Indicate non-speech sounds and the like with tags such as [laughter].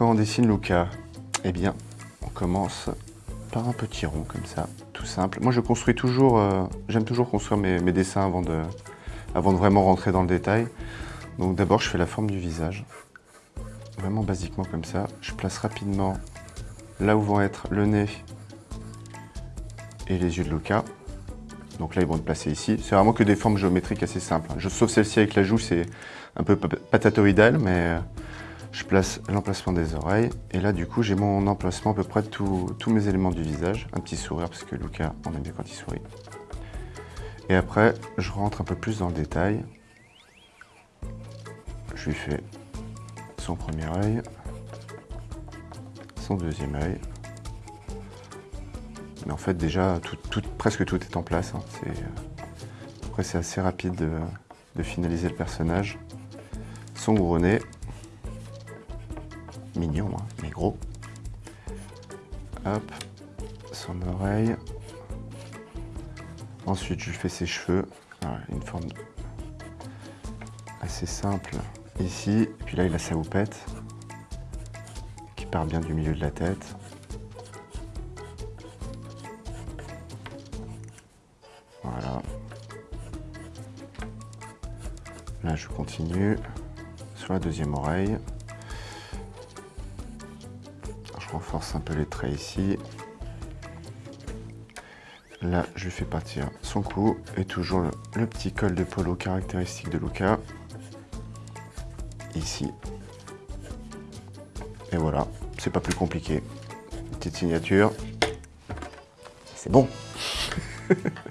quand on dessine Luca Eh bien, on commence par un petit rond comme ça, tout simple. Moi, je construis toujours, euh, j'aime toujours construire mes, dessins avant de, vraiment rentrer dans le détail. Donc d'abord, je fais la forme du visage, vraiment basiquement comme ça. Je place rapidement là où vont être le nez et les yeux de Luca. Donc là, ils vont être placés ici. C'est vraiment que des formes géométriques assez simples. Je, sauf celle-ci avec la joue, c'est un peu patatoïdal, mais euh, je place l'emplacement des oreilles. Et là, du coup, j'ai mon emplacement à peu près de tous mes éléments du visage. Un petit sourire, parce que Luca, on aime bien quand il sourit. Et après, je rentre un peu plus dans le détail. Je lui fais son premier œil, son deuxième œil, mais en fait, déjà, presque tout est en place. Hein. Euh, après, c'est assez rapide de, finaliser le personnage. Son gros nez. Mignon, hein, mais gros. Hop. Son oreille. Ensuite, je fais ses cheveux. une forme assez simple ici. Puis là, il a sa houppette qui part bien du milieu de la tête. Là, je continue sur la deuxième oreille. Je renforce un peu les traits ici. Là, je fais partir son cou et toujours le, petit col de polo caractéristique de Luca. Ici. Et voilà, c'est pas plus compliqué. Petite signature. C'est bon [laughs]